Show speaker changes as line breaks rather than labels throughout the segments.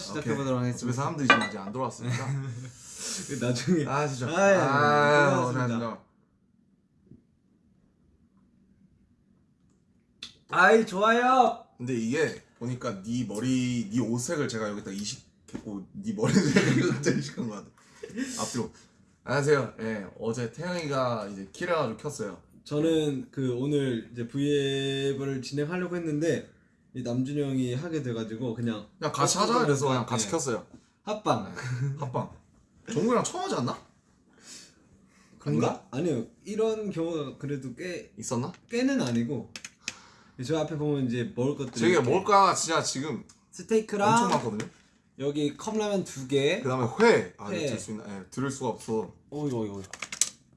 시작해보도록
집에
하겠습니다.
사람들이 지금 아직 안 들어왔으니까.
나중에.
아 진짜.
아유,
아
고생하셨습니다.
고생하셨습니다.
아이 좋아요.
근데 이게 보니까 네 머리 네 옷색을 제가 여기다 이식했고 네 머리색을 갑자기 이식한 것 같아. 앞뒤로. 안녕하세요. 예 어제 태영이가 이제 키래가지고 켰어요.
저는 그 오늘 이제 V앱을 진행하려고 했는데 이 남준이 형이 하게 돼가지고 그냥
그냥 같이 하자 그래서 그냥 같이 켰어요
합방.
합방 정국이랑 처음 하지 않나?
그런가? 아니요. 이런 경우가 그래도 꽤
있었나?
꽤는 아니고 저 앞에 보면 이제 먹을 것들이
저게 뭘까 진짜 지금 엄청
스테이크랑
많거든요
여기 컵라면 두 개.
그 다음에 회 아,
회.
이거 들수 있나? 예, 들을 수가 없어
어 이거 이거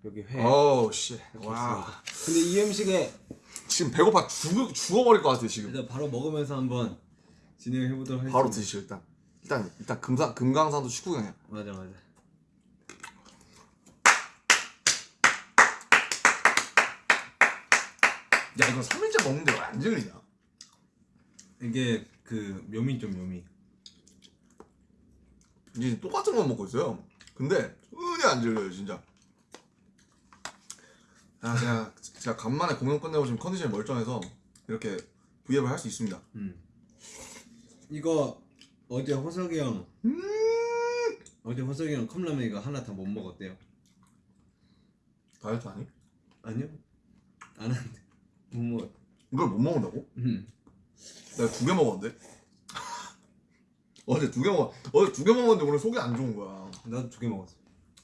여기 회.
어우 씨
이렇게
와
있습니다. 근데 이 음식에
지금 배고파 죽, 죽어버릴 것 같아 지금
일단 바로 먹으면서 한번 진행해 보도록 하겠습니다.
바로 드시죠 일단 일단 일단 금상 금강산도 식구경이야
맞아 맞아.
야 이거 3일째 먹는데 왜 안 질리냐
이게 그 묘미 좀 묘미.
이제 똑같은 거 먹고 있어요 근데 전혀 안 질려요 진짜 아 제가 제가 간만에 공연 끝내고 지금 컨디션이 멀쩡해서 이렇게 V앱을 할 수 있습니다
음. 이거 어제 호석이 형
음
어제 호석이 형 컵라면 이거 하나 다 못 먹었대요.
다이어트 아니?
아니요? 안 한대. 못 먹었.
이걸 못 먹는다고?
음.
내가 두 개 먹었는데 어제 두 개먹 어제 두 개 먹었는데 오늘 속이 안 좋은 거야
나도 두 개 먹었어.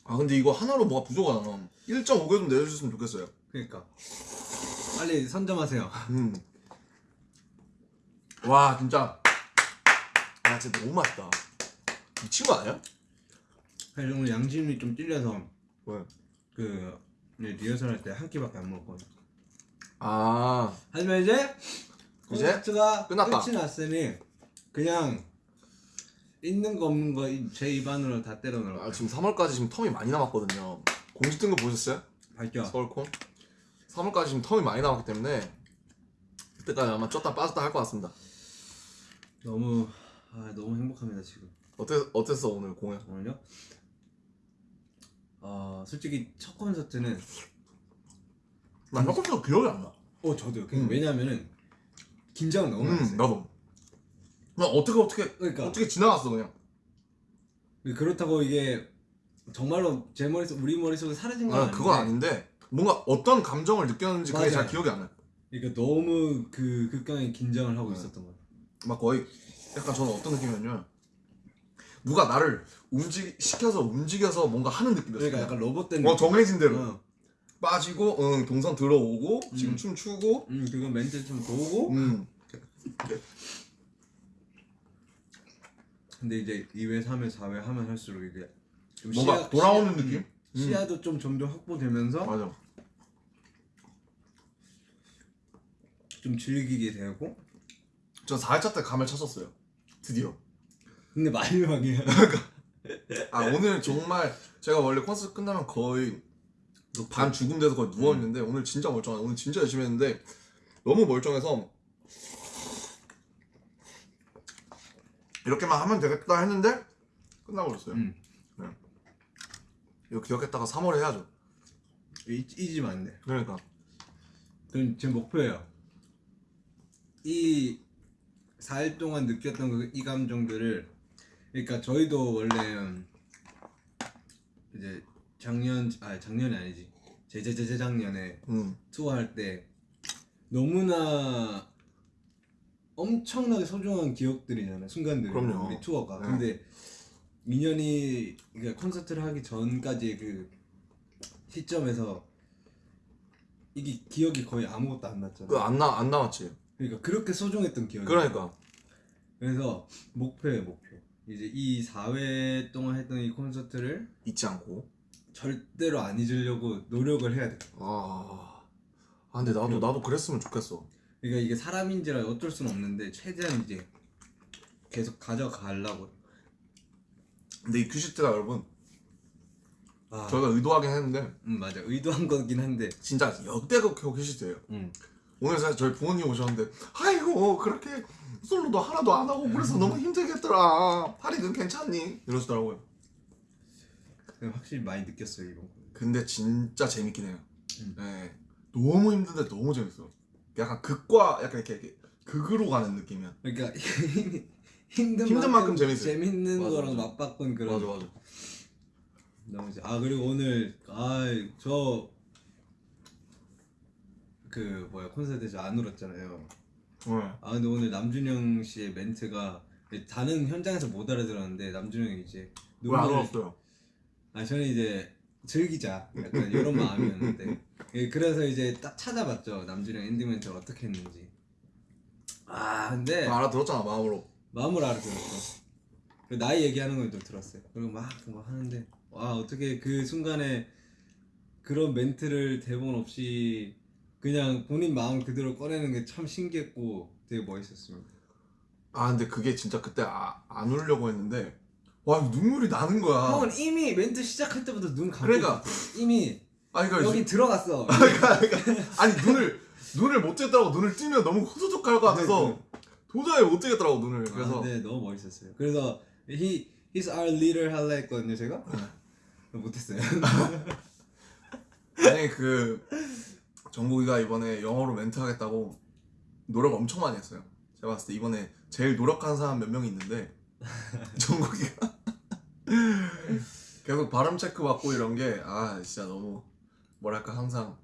아 근데 이거 하나로 뭐가 부족하잖아 1.5개 좀 내주셨으면 좋겠어요
그러니까 빨리 선점하세요.
음. 와 진짜 야 진짜 너무 맛있다 미친 거 아니야?
사실 오늘 양심이 좀 찔려서
왜?
그 이제 리허설 할 때 한 끼밖에 안 먹었거든.
아
하지만 이제
이제
콘서트가
끝났다.
끝이 났으니 그냥 있는 거 없는 거 제 입안으로 다 때려 넣을
아. 지금 3월까지 지금 텀이 많이 남았거든요 공지 뜬 거 보셨어요?
밝혀.
서울콘 3월까지 지금 텀이 많이 남았기 때문에 그때까지 아마 쪘다 빠졌다 할 것 같습니다
너무 아 너무 행복합니다 지금.
어땠, 어땠어 오늘 공연?
오늘요? 어 솔직히 첫 콘서트는
난 조금도 기억이 안 나
어 저도요.
음.
왜냐면은 긴장 너무 많이
음,
했어요.
나도 나 어떻게 어떻게
그러니까
어떻게 지나갔어 그냥
그렇다고 이게 정말로 제 머릿속 우리 머릿속에 사라진 건
아,
아닌데
그건 아닌데 뭔가 어떤 감정을 느꼈는지 그게
맞아요.
잘 기억이 안 나요
그러니까 너무 그 극강의 긴장을 하고
네.
있었던 거예요.
막 거의 약간 저는 어떤 느낌이었냐면 누가 나를 움직 시켜서 움직여서 뭔가 하는 느낌이었어요.
그러니까 약간 로봇 된
어 정해진 대로
어.
빠지고 응 동선 들어오고 지금
음.
춤 추고
음 그건 멘트 좀 도고
음
근데 이제 2회, 3회, 4회 하면 할수록 이게 좀
뭔가
시야-
돌아오는
시야-
느낌?
음, 시야도 좀 점점 확보되면서
맞아.
좀 즐기게 되고
저 4회차 때 감을 찾았어요. 드디어.
근데 마지막이야
아 오늘 정말 제가 원래 콘서트 끝나면 거의 반 죽은 데서 거의 누워 있는데 오늘 진짜 멀쩡해. 오늘 진짜 열심히 했는데 너무 멀쩡해서 이렇게만 하면 되겠다 했는데 끝나고 그랬어요.
음.
이거 기억했다가 3월에 해야죠.
잊, 잊으면 안돼
그러니까
그럼 제 목표예요 이 4일 동안 느꼈던 그 이 감정들을 그러니까 저희도 원래 음, 이제 작년 아 작년이 아니지 제제제재작년에
음
투어할 때 너무나 엄청나게 소중한 기억들이잖아요 순간들
그럼요.
우리 투어가
네.
근데 민현이 그러니까 콘서트를 하기 전까지 그 시점에서 이게 기억이 거의 아무것도 안 났잖아
그안나 안 남았지.
그러니까 그렇게 소중했던 기억이
그러니까
그래서 목표예요 목표 이제 이 4회 동안 했던 이 콘서트를
잊지 않고.
절대로 안 잊으려고 노력을 해야 돼
아, 아 근데 나도 나도 그랬으면 좋겠어.
그러니까 이게 사람인지라 어쩔 수는 없는데 최대한 이제 계속 가져가려고
근데 이 큐시트가 여러분
아,
저희가 의도하긴 했는데
음 맞아 의도한 거긴 한데
진짜 역대급 큐시트예요.
음.
오늘 사실 저희 부모님 오셨는데 아이고 그렇게 솔로도 하나도 안 하고 그래서 너무 힘들겠더라 파리는 괜찮니? 이러시더라고요
확실히 많이 느꼈어요 이런 거.
근데 진짜 재밌긴 해요
음.
네. 너무 힘든데 너무 재밌어 약간 극과 약간 이렇게, 이렇게 극으로 가는 느낌이야
그러니까 힘든,
힘든 만큼 재밌어요.
재밌는
맞아,
거랑
맞아.
맞바꾼 그런
맞아
너무 재- 아 그리고 오늘 아저 그 뭐야 콘서트에서 안 울었잖아요.
네.
아 근데 오늘 남준영 씨의 멘트가 다른 현장에서 못 알아들었는데 남준영이 이제
왜안
눈물을-
울었어요?
아 저는 이제 즐기자 약간 이런 마음이었는데 예, 그래서 이제 딱 찾아봤죠. 남준영 엔딩 멘트를 어떻게 했는지. 아 근데
다 알아들었잖아 마음으로.
마음을 알아들었어 그 나이 얘기하는 걸도 들었어요. 그리고 막, 막 하는데 와 어떻게 그 순간에 그런 멘트를 대본 없이 그냥 본인 마음 그대로 꺼내는 게 참 신기했고 되게 멋있었습니다.
아 근데 그게 진짜 그때 아, 안 울려고 했는데 와 눈물이 나는 거야.
형은 이미 멘트 시작할 때부터 눈 감고
그러니까.
이미
아니 그러니까
여기 들어갔어.
아니 눈을 눈을 못 뜨겠더라고. 눈을 뜨면 너무 후두둑할 것 같아서 도저히 못 뜨겠더라고 눈을. 그래서
아, 네 너무 멋있었어요. 그래서 he, he's our leader 할라 했거든요 제가? 못했어요.
아니 그 정국이가 이번에 영어로 멘트 하겠다고 노력 엄청 많이 했어요. 제가 봤을 때 이번에 제일 노력한 사람 몇 명 있는데 정국이가. 계속 발음 체크 받고 이런 게 아 진짜 너무 뭐랄까 항상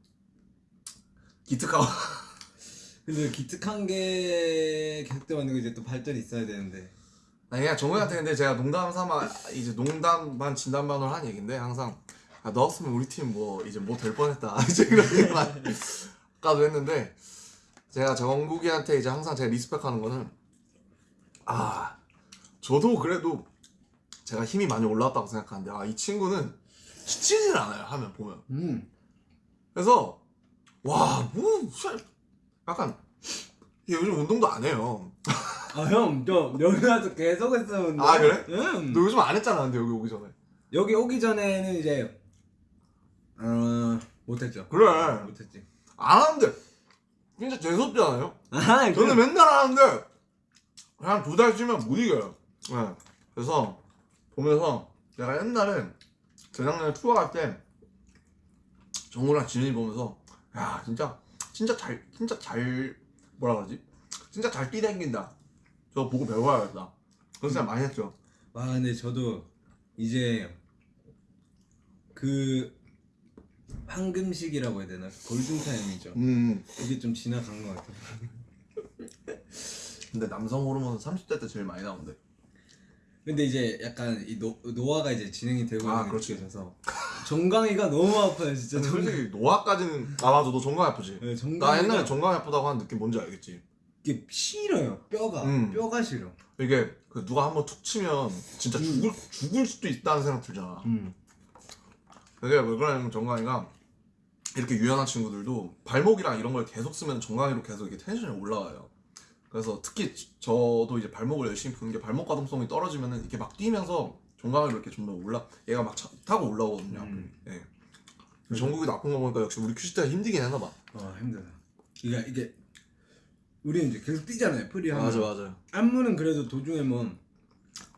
기특하고.
근데 기특한 게 계속되면 이제 또 발전이 있어야 되는데.
아니 그냥 정국이한테 근데 제가 농담 삼아 이제 농담 반 진담 반으로 한 얘긴데 항상 아, 넣었으면 우리 팀 뭐 이제 뭐 될 뻔했다. 이제 이런 얘기만 아까도 했는데 제가 정국이한테 이제 항상 제가 리스펙하는 거는 아 저도 그래도 제가 힘이 많이 올라왔다고 생각하는데 아 이 친구는 지치질 않아요 하면 보면.
음
그래서 와 뭐 약간 얘 요즘 운동도 안 해요
아형저 여기 와서 계속 했었는데
아, 그래?
응
너 요즘 안 했잖아 근데 여기 오기 전에
여기 오기 전에는 이제 어 못했죠
그래
못했지
안 하는데 진짜 재수없지 않아요?
아
저는 맨날 하는데 그냥 두달 쉬면 못 이겨요. 네. 그래서 보면서 내가 옛날에 재작년에 투어 갈때 정우랑 진현이 보면서 야 진짜 진짜 잘 진짜 잘 뭐라 그러지? 진짜 잘 뛰댕긴다. 저거 보고 배워야겠다. 그런 생각 많이 했죠.
와 근데 저도 이제 그 황금식이라고 해야 되나 골든타임이죠
음.
그게 좀 지나간 것 같아요
근데 남성 호르몬은 30대 때 제일 많이 나온대.
근데 이제 약간 이 노, 노화가 이제 진행이 되고
아,
있는
그렇지.
느껴져서 정강이가 너무 아파요 진짜 정,
솔직히 노화까지는 아 맞아 너 정강 아프지?
네,
나
정강이가
옛날에 정강 아프다고 하는 느낌 뭔지 알겠지?
이게 싫어요 뼈가
음.
뼈가 싫어
이게 그 누가 한번 툭 치면 진짜 죽을 죽을 수도 있다는 생각 들잖아.
음.
그게 왜 그러냐면 정강이가 이렇게 유연한 친구들도 발목이랑 이런 걸 계속 쓰면 정강이로 계속 이게 텐션이 올라와요. 그래서 특히 저도 이제 발목을 열심히 푸는 게 발목 가동성이 떨어지면은 이렇게 막 뛰면서 정강이로 이렇게 좀더 올라 얘가 막 차- 타고 올라오거든요.
음.
예. 정강이 아픈 거 보니까 역시 우리 큐시트가 힘들긴 했나 봐.
아 힘들어 이게 이게 우리는 이제 계속 뛰잖아요 free 하면
맞아요.
안무는 그래도 도중에 뭐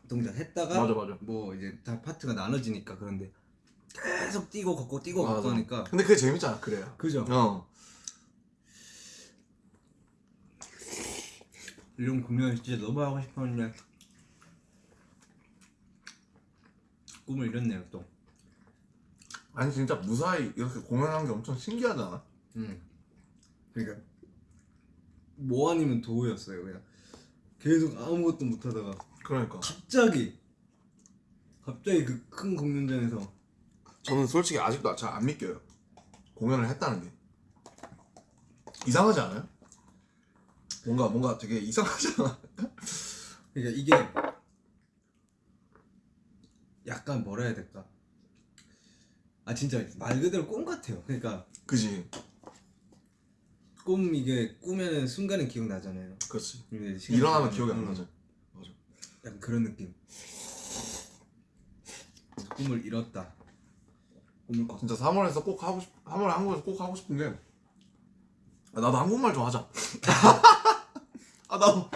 동작 했다가
맞아 맞아.
뭐 이제 다 파트가 나눠지니까 그런데 계속 뛰고 걷고 뛰고
맞아.
걷고 하니까
근데 그게 재밌잖아. 그래요.
그죠?
어.
이런 공연을 진짜 너무 하고 싶었는데 꿈을 이뤘네요 또
아니 진짜 무사히 이렇게 공연한 게 엄청 신기하잖아.
음. 그러니까 뭐 아니면 도우였어요 그냥 계속 아무것도 못하다가
그러니까.
갑자기 갑자기 그 큰 공연장에서
저는 솔직히 아직도 잘 안 믿겨요. 공연을 했다는 게 이상하지 않아요? 뭔가 뭔가 되게 이상하지 않아?
그러니까 이게 약간 뭐라 해야 될까 아 진짜 말 그대로 꿈 같아요 그러니까
그지?
꿈 이게 꾸면은 순간은 기억나잖아요
그렇지. 일어나면 기억이 안
음,
나죠.
약간 그런 느낌 꿈을 이뤘다 꿈을 꿨다
진짜 3월에서 꼭 하고 싶, 3월 한국에서 꼭 하고 싶은 게 아, 나도 한국말 좀 하자. 아 나도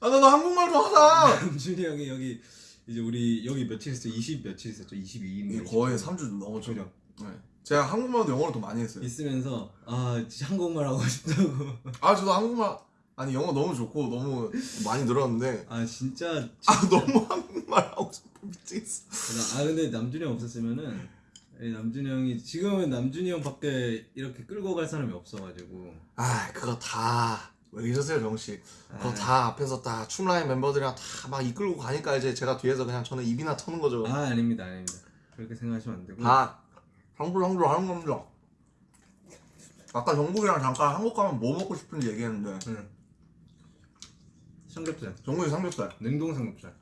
아 나도 한국말 좀 하자.
남준이 형이 여기 이제 우리 여기 며칠 있었죠? 20 며칠 있었죠? 22일
이게 거의 3주 넘었죠.
그죠?
네. 제가 한국말도 영어를 더 많이 했어요.
있으면서 아 진짜 한국말 하고 싶다고
아 저도 한국말 아니 영어 너무 좋고 너무 많이 늘었는데
아 진짜
아 너무 한국말 하고 싶어 미치겠어.
아 근데 남준이 형 없었으면은 이 남준이 형이 지금은 남준이 형밖에 이렇게 끌고 갈 사람이 없어가지고
아 그거 다 왜 이러세요 정씨. 그거
아.
다 앞에서 다 춤라인 멤버들이랑 다 막 이끌고 가니까 이제 제가 뒤에서 그냥 저는 입이나 터는 거죠.
아 아닙니다 아닙니다 그렇게 생각하시면 안 되고
다 항불 항불 하는 겁니다. 아까 정국이랑 잠깐 한국 가면 뭐 먹고 싶은지 얘기했는데
응. 삼겹살
정국이 삼겹살.
냉동 삼겹살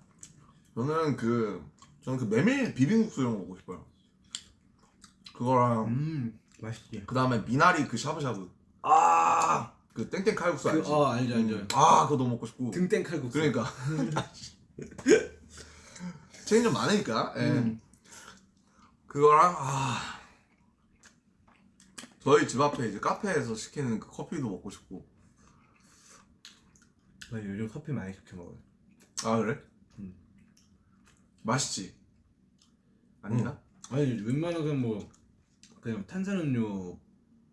저는 그 저는 그 메밀 비빔국수 이런 거 먹고 싶어요. 그거랑
음 맛있지
그 다음에 미나리 그 샤브샤브. 아, 그 땡땡 칼국수 알지?
그, 어 알죠 알죠
음. 아, 그거 너무 먹고 싶고.
등땡 칼국수
그러니까. 체인 좀 많으니까. 예.
음.
그거랑 아. 저희 집 앞에 이제 카페에서 시키는 그 커피도 먹고 싶고.
나 요즘 커피 많이 시켜 먹어요
아 그래?
음.
맛있지? 아닌가?
아니 웬만하면 뭐 그냥 탄산음료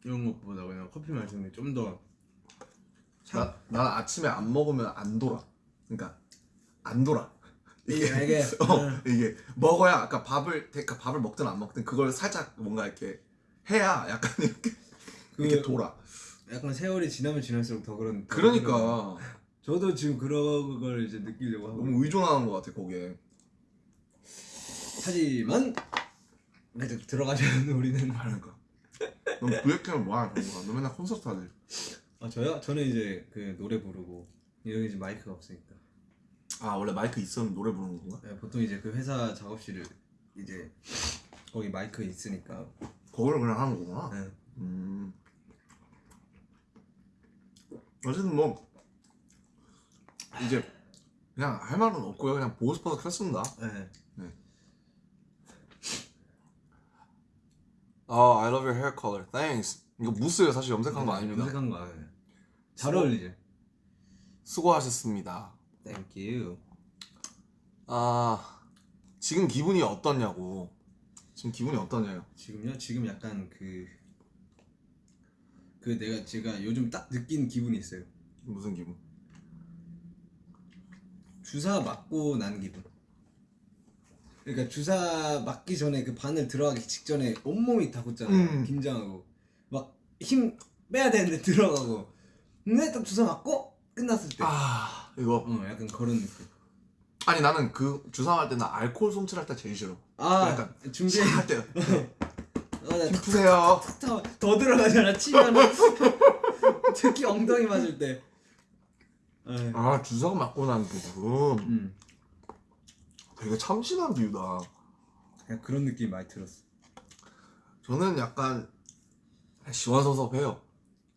이런 것보다 그냥 커피 마시는 게 좀더
나, 난 아침에 안 먹으면 안 돌아. 그러니까 안 돌아. 이게
이게
어, 이게 먹어야 아까 밥을 그러니까 밥을 먹든 안 먹든 그걸 살짝 뭔가 이렇게 해야 약간 이렇게 이렇게
그
돌아.
약간 세월이 지나면 지날수록 더 그런 더
그러니까
저도 지금 그런 걸 이제 느끼려고 하고
너무 의존하는 것 같아 거기에.
하지만 이제 들어가자면 우리는
그러니까. 넌 부액하면 뭐하는 거야? 너 맨날 콘서트 하지.
아 저요? 저는 이제 그 노래 부르고 여기 이제 마이크가 없으니까
아 원래 마이크 있었는데 노래 부르는 건가?
네, 보통 이제 그 회사 작업실을 이제 거기 마이크 있으니까
그걸 그냥 하는 거구나.
네.
음. 어쨌든 뭐 이제 그냥 할 말은 없고요. 그냥 보고 싶어서 켰습니다.
네.
아, I love your hair color. Thanks. 이거 무스예요. 사실 염색한 거 아닙니다.
염색한 거 아니에요 잘 어울리죠?
수고하셨습니다.
Thank you
아, 지금 기분이 어떠냐고. 지금 기분이 어떠냐요?
지금요? 지금 약간 그... 그 내가 제가 요즘 딱 느낀 기분이 있어요
무슨 기분?
주사 맞고 난 기분. 그러니까 주사 맞기 전에 그 바늘 들어가기 직전에 온몸이 다 굳잖아요.
음.
긴장하고 막 힘 빼야 되는데 들어가고. 근데 딱 주사 맞고 끝났을 때.
아, 이거.
어, 약간 그런 느낌.
아니 나는 그 주사할 때나 알코올 솜칠할 때 제일 싫어.
아,
약간
준비.
할 때.
아,
나힘 푸세요.
탁, 탁, 더 들어가잖아. 치면 특히 엉덩이 맞을 때. 에이.
아, 주사가 맞고 난 기분.
음,
되게 참신한 비유다.
그냥 그런 느낌 이 많이 들었어.
저는 약간 시원섭섭해요.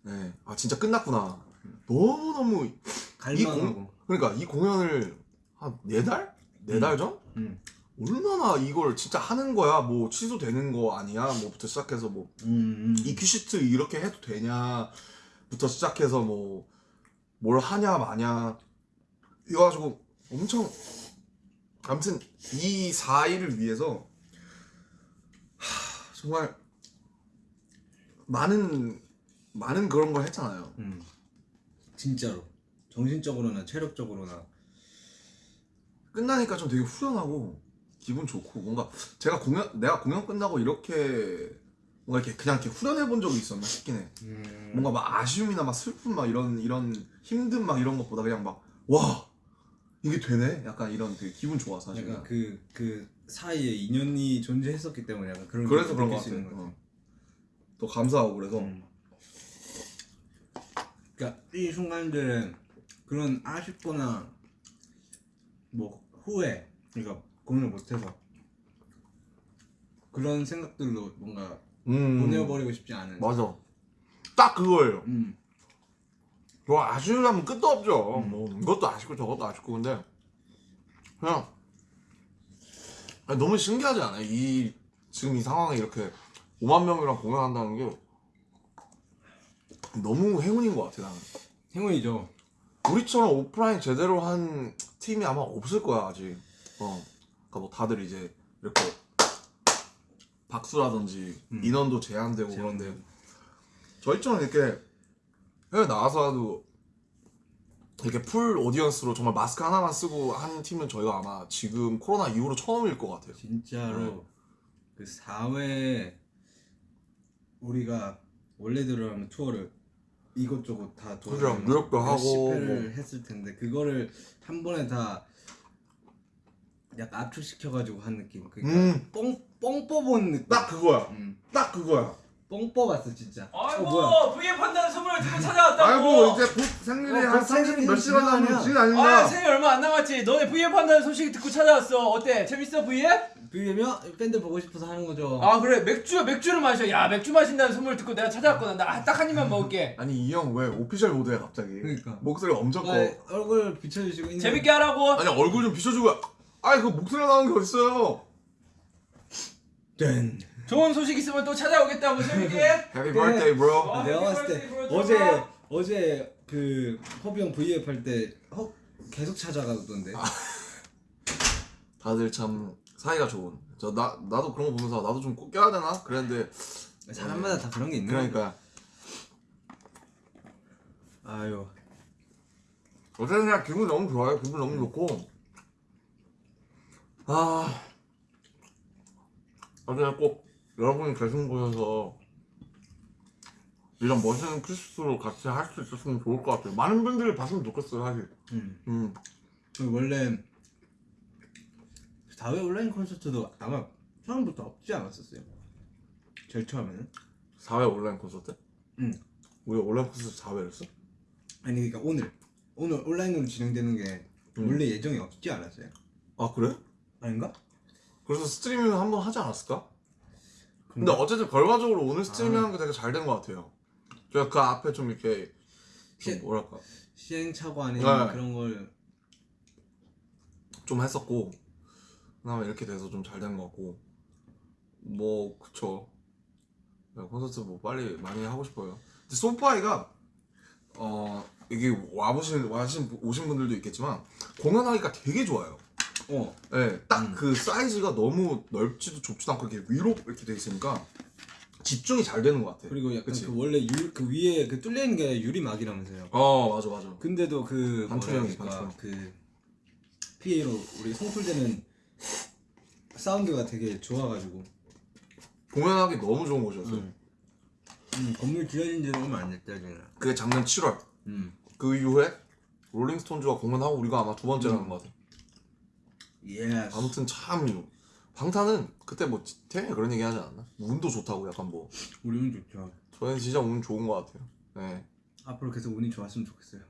네. 아 진짜 끝났구나. 너무 너무
갈망하고.
그러니까 이 공연을 한 네 달? 네 달 전?
음,
얼마나 이걸 진짜 하는 거야? 뭐 취소되는 거 아니야? 뭐부터 시작해서 뭐
음, 음.
이 큐시트 이렇게 해도 되냐부터 시작해서 뭐 뭘 하냐 마냐 이거 가지고 엄청 아무튼 이 4일을 위해서 하, 정말 많은 많은 그런 걸 했잖아요.
음. 진짜로 정신적으로나 체력적으로나
끝나니까 좀 되게 후련하고 기분 좋고 뭔가 제가 공연 내가 공연 끝나고 이렇게 뭔가 이렇게 그냥 이렇게 후련해 본 적이 있었나 싶긴 해.
음.
뭔가 막 아쉬움이나 막 슬픔 막 이런 이런 힘든 막 이런 것보다 그냥 막 와 이게 되네 약간 이런 되게 기분 좋아 사실
약간 그, 그 사이에 인연이 존재했었기 때문에 약간 그런
그래서
걸
그런 것
느낄 수
같아
있는 것 같아.
어. 더 감사하고 그래서
음. 그러니까 이 순간들은 그런 아쉽거나 뭐 후회 그러니까 공연을 못해서 그런 생각들로 뭔가
음.
보내버리고 싶지 않은
맞아. 딱 그거예요.
음.
뭐 아쉬우면 끝도 없죠. 뭐 이것도 아쉽고 저것도 아쉽고 근데 그냥 너무 신기하지 않아요? 이 지금 이 상황에 이렇게 5만 명이랑 공연한다는 게 너무 행운인 것 같아 나는.
행운이죠.
우리처럼 오프라인 제대로 한 팀이 아마 없을 거야 아직. 어. 그러니까 뭐 다들 이제 이렇게 박수라든지
음.
인원도 제한되고
제한되고.
그런데 저희처럼 이렇게 해외 나와서도 이렇게 full audience로 정말 마스크 하나만 쓰고 한 팀은 저희가 아마 지금 코로나 이후로 처음일 것 같아요.
진짜로
네.
그 4회 우리가 원래대로 하면 투어를 이것저것 다 돌아다니면서
뉴욕도
몇십
하고 뭐.
했을 텐데 그거를 한 번에 다 약간 압축시켜가지고 한 느낌. 그러니까
음.
뻥, 뻥 뽑은 느낌.
딱 그거야.
음,
딱 그거야.
뻥 뽑았어 진짜.
아이고
어, 뭐야?
V앱 한다는 소문을 듣고 찾아왔다고
아이고 이제 곧 생일이
어, 한곧 생일이
30 몇 시간 남은. 지금
아? 생일 얼마 안 남았지 너네 V앱 한다는 소식 듣고 찾아왔어 어때 재밌어 V앱?
비면 팬들 보고 싶어서 하는 거죠.
아 그래 맥주 맥주를 마셔 야 맥주 마신다는 소문을 듣고 내가 찾아왔거든 나딱한 입만 먹을게
아니 이 형 왜 official 모드야 갑자기?
그러니까.
목소리 엄청 커.
아, 얼굴 비춰주시고 인사-
재밌게 하라고
아니 얼굴 좀 비춰주고. 아니 그 목소리 나오는 게 어딨어요?
짠.
좋은 소식 있으면 또 찾아오겠다고 재밌게
Happy birthday, bro.
어,
내가
해피
봤을 때. 어제. 어제 그 허비 형 V앱 할때 허 계속 찾아가던데.
다들 참 사이가 좋은. 저 나 나도 그런 거 보면서 나도 좀 꼭 껴야 되나? 그랬는데
사람마다 다 그런 게 있는
그러니까.
아유.
어쨌든 그냥 기분 너무 좋아요. 기분 너무 좋고 아 어제 꼭 여러분이 계신 곳에서 이런 멋있는 크리스마스로 같이 할 수 있었으면 좋을 것 같아요. 많은 분들이 봤으면 좋겠어요, 사실.
음.
음.
그 원래 4회 온라인 콘서트도 아마 처음부터 없지 않았었어요. 제일 처음에는.
4회 온라인 콘서트?
응.
우리 온라인 콘서트 4회 했어?
아니 그러니까 오늘 오늘 온라인으로 진행되는 게
음.
원래 예정이 없지 않았어요.
아 그래?
아닌가?
그래서 스트리밍 한번 하지 않았을까? 근데
근데
어쨌든 결과적으로 오늘 스트리밍
아.
하는 게 되게 잘 된 것 같아요. 제가 그 앞에 좀 이렇게 좀
시-
뭐랄까
시행착오 아니면
네.
그런 걸
좀 했었고 그다음에 이렇게 돼서 좀 잘 된 것 같고 뭐 그쵸 네, 콘서트 뭐 빨리 많이 하고 싶어요. 근데 소파이가 어 이게 와보신 와신 오신 분들도 있겠지만 공연하기가 되게 좋아요.
어.
네, 딱
음.
그 사이즈가 너무 넓지도 좁지도 않고 이렇게 위로 이렇게 돼 있으니까 집중이 잘 되는 것 같아.
그리고 약간
그치?
그 원래 유, 그 위에 그 뚫려 있는 게 유리막이라면서요.
어 맞아 맞아.
근데도 그 뭐랄까,
반투명.
그 PA로 우리 송출되는 사운드가 되게 좋아가지고
공연하기 너무 좋은 곳이었어요.
음. 음, 건물 지어진 지는 얼마 안 됐다 지금.
그게 작년 7월.
음.
그 이후에 롤링스톤즈가 공연하고 우리가 아마 두 번째라는
음.
것 같아.
Yes.
아무튼 참 방탄은 그때 뭐 태형이 그런 얘기 하지 않았나? 운도 좋다고 약간 뭐
우리는 좋죠.
저희는 진짜 운 좋은 것 같아요. 네,
앞으로 계속 운이 좋았으면 좋겠어요.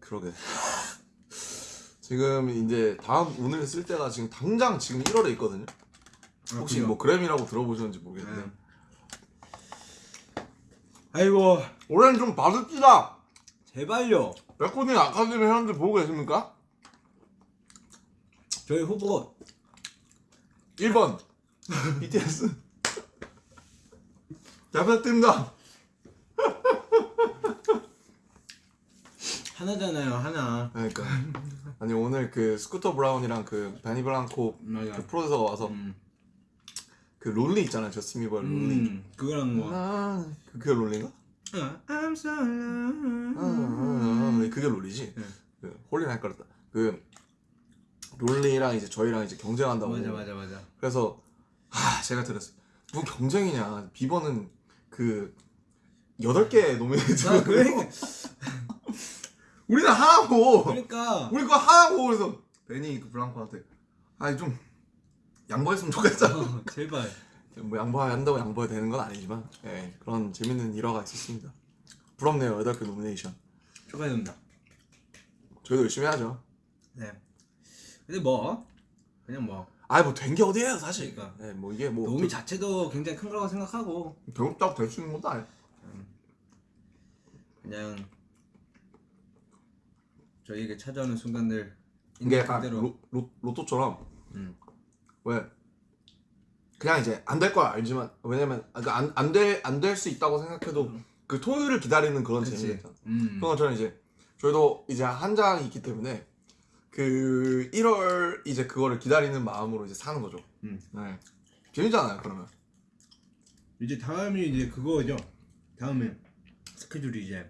그러게. 지금 이제 다음 운을 쓸 때가 지금 당장 지금 1월에 있거든요. 혹시
그래요?
뭐 그램이라고 들어보셨는지 모르겠는데
네. 아이고
올해는 좀 받읍시다.
제발요.
레코딩 아카데미 회원들 보고 계십니까?
저희 후보
1번 BTS 잘 부탁드립니다.
하나잖아요 하나.
그러니까 아니 오늘 그 스쿠터 브라운이랑 그 베니 블랑코
맞아.
그 프로듀서가 와서
음.
그 롤리 있잖아요 저스틴 비버의 롤리
음. 그거랑 뭐.
아, 그- 그게 Lonely인가?
어, I'm so
아,
alone.
아, 아, 그게 Lonely지
네.
그 Holy는 헷갈렸다 그 Lonely랑 이제 저희랑 이제 경쟁한다고
맞아 맞아 맞아.
그래서 아 제가 들었어요 뭐 경쟁이냐 비버는 그 여덟 개 노미네이트
아, 그래?
우리는 하나고
그러니까
우리 그거 하나고 그래서 베니 그 블랑코한테 아니 좀 양보했으면 좋겠다
어, 제발.
뭐 양보한다고 양보해야 되는 건 아니지만 예, 그런 재밌는 일화가 있었습니다 부럽네요 여덟 개 노미네이션
축하드립니다.
저희도 열심히 하죠
네. 근데 뭐 그냥 뭐
아이 뭐된게 어디예요 사실
그러니까.
예, 뭐 이게 뭐
도움이 자체도 굉장히 큰 거라고 생각하고
배웠다고 될수 있는 것도 아니에요
그냥 저희에게 찾아오는 순간들
이게 약간
그대로
로, 로, 로또처럼
음.
왜 그냥 이제 안될걸 알지만 왜냐면 안될안 될 수 있다고 생각해도 그 토요일을 기다리는 그런. 재미가 있잖아.
음.
그런 것처럼 이제 저희도 이제 한 장이 있기 때문에 그 1월 이제 그거를 기다리는 마음으로 이제 사는 거죠.
음.
네. 재밌잖아요, 그러면.
이제 다음이 이제 그거죠. 다음에 스케줄이 이제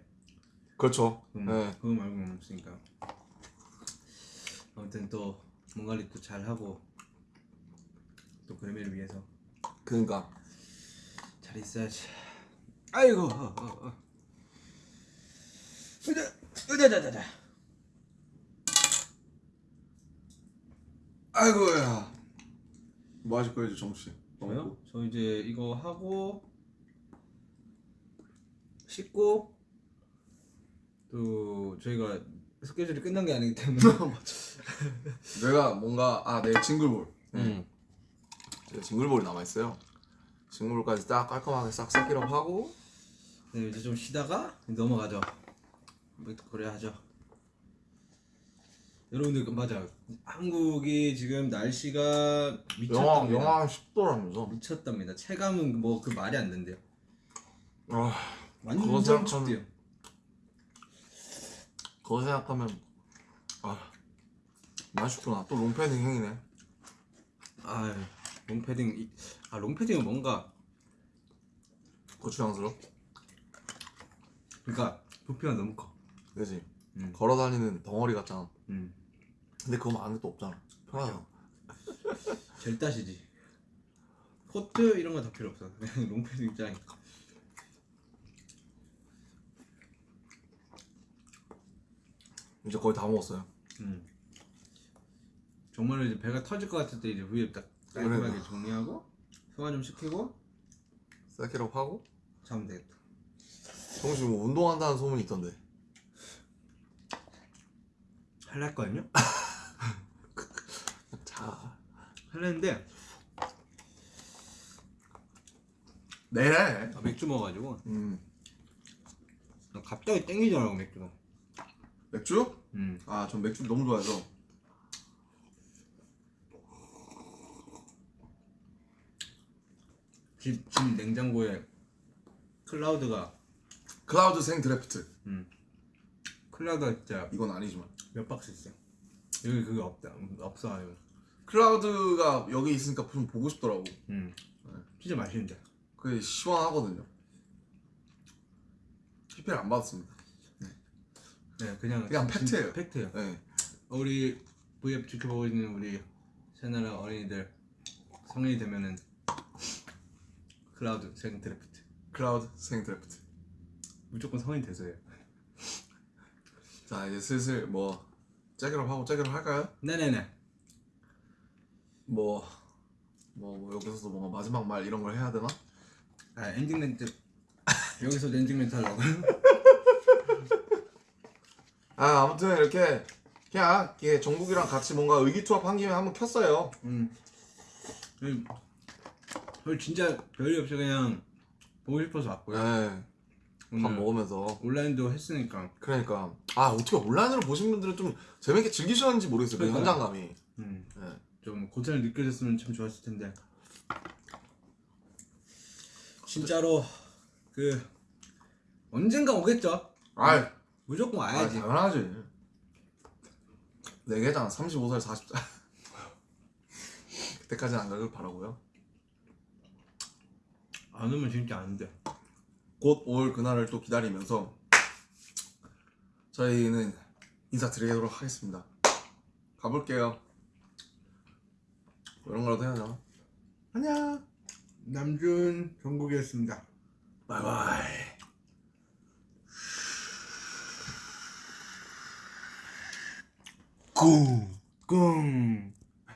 그렇죠.
음,
네.
그거 말고는 없으니까. 아무튼 또몸 관리 또잘 하고 또 그레미를 위해서
그러니까
잘 있어야지. 아이고. 어, 어, 어. 으자, 으자 자자 자.
아이고야. 뭐 하실 거예요, 정수 씨?
저요? 저 이제 이거 하고 씻고 또 저희가 스케줄이 끝난 게 아니기 때문에
내가 뭔가 아, 내 징글볼.
음.
제가 징글볼이 남아 있어요. 징글볼까지 딱 깔끔하게 싹 세기업 하고
네, 이제 좀 쉬다가 넘어가죠. 뭐 그래야 하죠. 여러분들 그- 맞아. 한국이 지금 날씨가 미쳤답니다.
영하 10도라면서.
미쳤답니다. 체감은 뭐 그 말이 안 된대요.
아, 그거
완전
생각하면-
춥대요.
그거 생각하면 아 춥구나. 또 롱패딩 행이네.
아, 롱패딩 이- 아 롱패딩은 뭔가
거추장스러.
그러니까 부피가 너무 커.
그지.
음.
걸어 다니는 덩어리 같잖아.
음.
근데 그거 안에 또 없잖아. 편하잖아.
젤 따시지. 코트 이런 거 다 필요 없어. 그냥 롱패딩 짱.
이제 거의 다 먹었어요.
음. 정말로 이제 배가 터질 것 같을 때 이제 위에 딱 깔끔하게
그래.
정리하고 소화 좀 시키고
세키업 하고.
자면 되겠다.
정수 뭐 운동한다는 소문이 있던데.
할랄 거든요
자.
할랬는데
내래.
아, 맥주 먹어가지고
음.
갑자기 땡기더라고 맥주가.
맥주?
음.
아, 전 맥주 너무 좋아해서.
집, 집 냉장고에 클라우드가
클라우드 생 드래프트.
음. 클라우드가 진짜
이건 아니지만.
몇 박스 있어. 여기 그게 없다. 없어 요
클라우드가 여기 있으니까 좀 보고 싶더라고.
음. 진짜 맛있는데.
그게 시원하거든요. PPL 안 받았습니다.
네, 그냥
그냥
진-
팩트예요.
팩트예요.
네.
우리 V앱 지켜보고 있는 우리 새나라 어린이들 성인이 되면은 클라우드 생 드래프트
클라우드 생 드래프트.
무조건 성인 돼서요.
자, 이제 슬슬 뭐 짝이업 하고 짝이업 할까요?
네네네.
뭐, 뭐, 뭐 여기서도 뭔가 마지막 말 이런 걸 해야 되나?
아 엔딩 멘트 여기서 엔딩 멘트 하려고.
아 아무튼 이렇게 그냥 이게 정국이랑 같이 뭔가 의기투합한 김에 한번 켰어요.
음. 음. 저희 진짜 별일 없이 그냥 보고 싶어서 왔고요.
네. 밥
오늘
먹으면서
온라인도 했으니까.
그러니까 아 어떻게 온라인으로 보신 분들은 좀 재밌게 즐기셨는지 모르겠어요. 그. 현장감이.
음.
네.
좀 고생을 느껴졌으면 참 좋았을 텐데. 진짜로 그 언젠가 오겠죠.
아,
무조건
아
와야지.
당연하지. 네 개잖아. 35살 40살. 그때까지는 안 가길 바라고요.
안 오면 진짜 안 돼.
곧 올 그날을 또 기다리면서 저희는 인사드리도록 하겠습니다. 가볼게요. 뭐 이런 거라도 해야 되나? 안녕.
남준 정국이었습니다.
바이바이.
꿍 꿍.